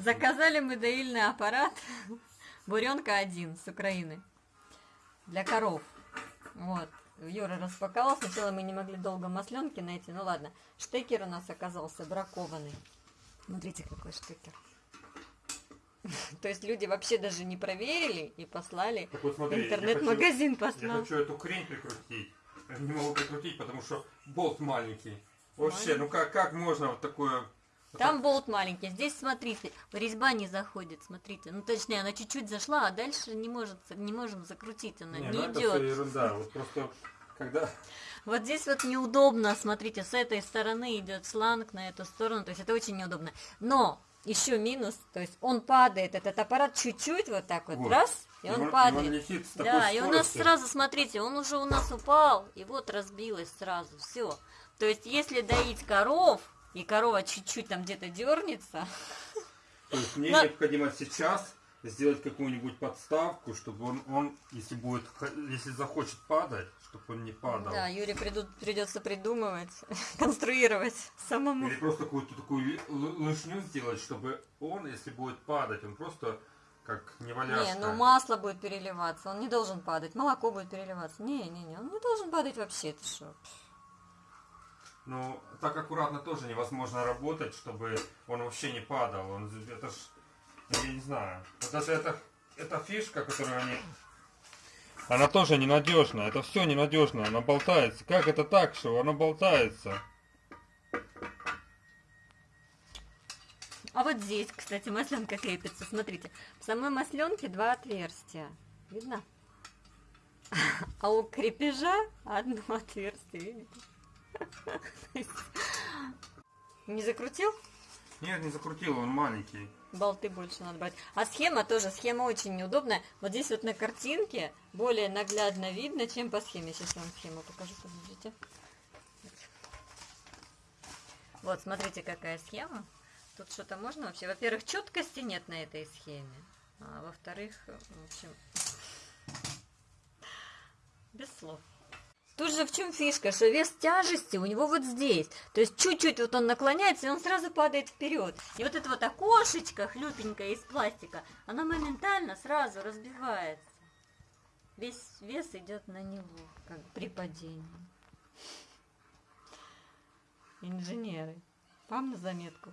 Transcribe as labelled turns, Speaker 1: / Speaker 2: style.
Speaker 1: Заказали мы доильный аппарат Буренка 1 с Украины для коров. Вот. Юра распаковал. Сначала мы не могли долго масленки найти. Ну ладно. Штекер у нас оказался бракованный. Смотрите, какой штекер. То есть люди вообще даже не проверили и послали.
Speaker 2: Так вот смотри,
Speaker 1: Интернет-магазин
Speaker 2: хочу- Я
Speaker 1: послал.
Speaker 2: хочу эту хрень прикрутить. Я Не могу прикрутить, потому что болт маленький. Вообще, ну как, как можно вот такое...
Speaker 1: Там болт маленький. Здесь, смотрите, резьба не заходит, смотрите. Ну, точнее, она чуть-чуть зашла, а дальше не, может, не можем закрутить, она
Speaker 2: Не,
Speaker 1: не,
Speaker 2: ну это
Speaker 1: идет.
Speaker 2: все ерунда. Вот просто когда...
Speaker 1: Вот здесь вот неудобно, смотрите, с этой стороны идет шланг на эту сторону, то есть это очень неудобно. Но еще минус, то есть он падает, этот аппарат чуть-чуть вот так вот,
Speaker 2: Вот.
Speaker 1: раз, и,
Speaker 2: И
Speaker 1: он,
Speaker 2: он- и
Speaker 1: падает.
Speaker 2: он летит с такой
Speaker 1: да, и у нас
Speaker 2: скоростью.
Speaker 1: сразу, смотрите, он уже у нас упал, и вот разбилось сразу, все. То есть если доить коров, и корова чуть-чуть там где-то дернется,
Speaker 2: То есть мне
Speaker 1: Но-
Speaker 2: необходимо сейчас сделать какую-нибудь подставку, чтобы он, он если будет, если захочет падать, чтобы он не падал.
Speaker 1: да, Юре приду- придется придумывать, конструировать самому.
Speaker 2: Или просто какую-то такую лыжню сделать, чтобы он, если будет падать, он просто как неваляшка.
Speaker 1: Не, ну масло будет переливаться, он не должен падать, молоко будет переливаться. Не, не, не, он не должен падать вообще, ты что?
Speaker 2: Ну, так аккуратно тоже невозможно работать, чтобы он вообще не падал. Он, это ж, я не знаю. Вот это, это, эта фишка, которую они... Она тоже ненадежная. Это все ненадежно. Она болтается. Как это так, что она болтается?
Speaker 1: А вот здесь, кстати, масленка крепится, смотрите. В самой масленке два отверстия, видно? А у крепежа одно отверстие, видите? Не закрутил?
Speaker 2: Нет, не закрутил, он маленький.
Speaker 1: Болты больше надо брать. А схема тоже, схема очень неудобная. Вот здесь вот на картинке более наглядно видно, чем по схеме. Сейчас я вам схему покажу, подождите. Вот, смотрите, какая схема. Тут что-то можно вообще? Во-первых, четкости нет на этой схеме. А во-вторых, в общем, без слов. Тут же в чем фишка, что вес тяжести у него вот здесь. То есть чуть-чуть вот он наклоняется, и он сразу падает вперед. И вот это вот окошечко хлюпенькое из пластика, оно моментально сразу разбивается. Весь вес идет на него, как при падении. Инженеры, вам на заметку.